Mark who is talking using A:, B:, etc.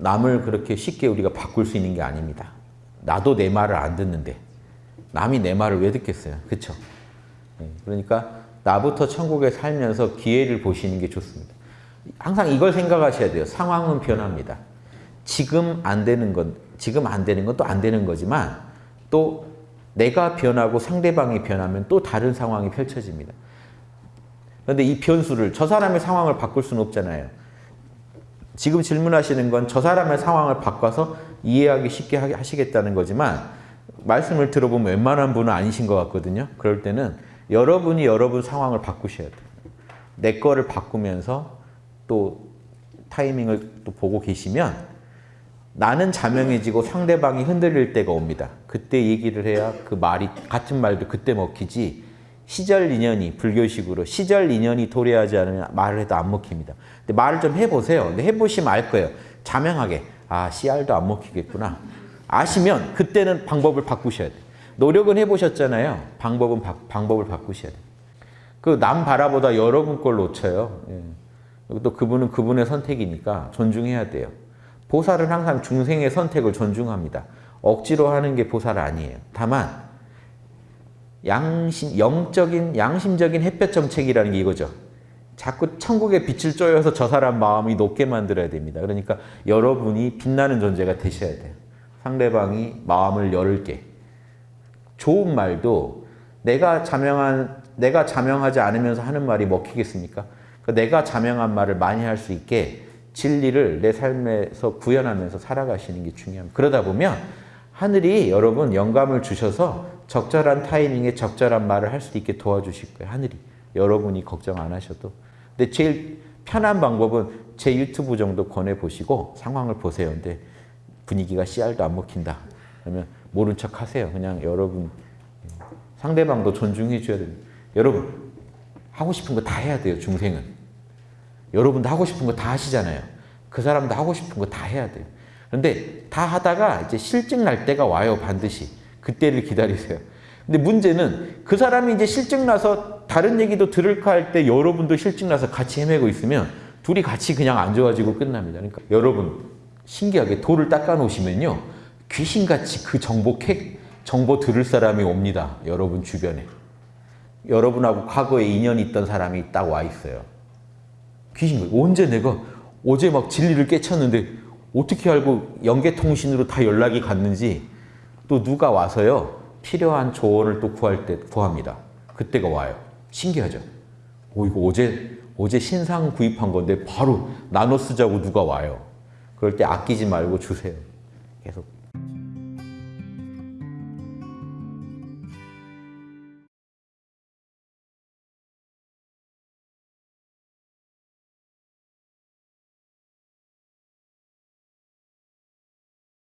A: 남을 그렇게 쉽게 우리가 바꿀 수 있는 게 아닙니다. 나도 내 말을 안 듣는데 남이 내 말을 왜 듣겠어요? 그렇죠? 그러니까 나부터 천국에 살면서 기회를 보시는 게 좋습니다. 항상 이걸 생각하셔야 돼요. 상황은 변합니다. 지금 안 되는 건 지금 안 되는 건 또 안 되는 거지만 또 내가 변하고 상대방이 변하면 또 다른 상황이 펼쳐집니다. 그런데 이 변수를 저 사람의 상황을 바꿀 수는 없잖아요. 지금 질문하시는 건 저 사람의 상황을 바꿔서 이해하기 쉽게 하시겠다는 거지만 말씀을 들어보면 웬만한 분은 아니신 것 같거든요. 그럴 때는 여러분이 여러분 상황을 바꾸셔야 돼요. 내 거를 바꾸면서 또 타이밍을 또 보고 계시면 나는 자명해지고 상대방이 흔들릴 때가 옵니다. 그때 얘기를 해야 그 말이 같은 말도 그때 먹히지 시절 인연이 불교식으로 시절 인연이 도래하지 않으면 말을 해도 안 먹힙니다. 근데 말을 좀 해보세요. 근데 해보시면 알 거예요. 자명하게 아 씨알도 안 먹히겠구나. 아시면 그때는 방법을 바꾸셔야 돼요. 노력은 해보셨잖아요. 방법은 바, 방법을 바꾸셔야 돼요. 그 남 바라보다 여러분 걸 놓쳐요. 예. 또 그분은 그분의 선택이니까 존중해야 돼요. 보살은 항상 중생의 선택을 존중합니다. 억지로 하는 게 보살 아니에요. 다만 양심, 영적인 양심적인 햇볕 정책이라는 게 이거죠. 자꾸 천국의 빛을 쪼여서 저 사람 마음이 높게 만들어야 됩니다. 그러니까 여러분이 빛나는 존재가 되셔야 돼요. 상대방이 마음을 열게. 좋은 말도 내가 자명한 내가 자명하지 않으면서 하는 말이 먹히겠습니까? 그러니까 내가 자명한 말을 많이 할 수 있게 진리를 내 삶에서 구현하면서 살아가시는 게 중요합니다. 그러다 보면 하늘이 여러분 영감을 주셔서 적절한 타이밍에 적절한 말을 할 수 있게 도와주실 거예요. 하늘이. 여러분이 걱정 안 하셔도. 근데 제일 편한 방법은 제 유튜브 정도 권해보시고 상황을 보세요. 근데 분위기가 씨알도 안 먹힌다. 그러면 모른 척 하세요. 그냥 여러분 상대방도 존중해 줘야 됩니다. 여러분 하고 싶은 거 다 해야 돼요. 중생은. 여러분도 하고 싶은 거 다 하시잖아요. 그 사람도 하고 싶은 거 다 해야 돼요. 그런데 다 하다가 이제 실증 날 때가 와요. 반드시. 그때를 기다리세요. 근데 문제는 그 사람이 이제 실증 나서 다른 얘기도 들을까 할 때 여러분도 실증 나서 같이 헤매고 있으면 둘이 같이 그냥 안 좋아지고 끝납니다. 그러니까 여러분 신기하게 돌을 닦아 놓으시면요. 귀신같이 그 정보 캐, 정보 들을 사람이 옵니다. 여러분 주변에. 여러분하고 과거에 인연이 있던 사람이 딱 와 있어요. 귀신. 언제 내가 어제 막 진리를 깨쳤는데 어떻게 알고 연계통신으로 다 연락이 갔는지 또 누가 와서요. 필요한 조언을 또 구할 때 구합니다. 그때가 와요. 신기하죠? 오, 이거 어제, 어제 신상 구입한 건데 바로 나눠 쓰자고 누가 와요. 그럴 때 아끼지 말고 주세요. 계속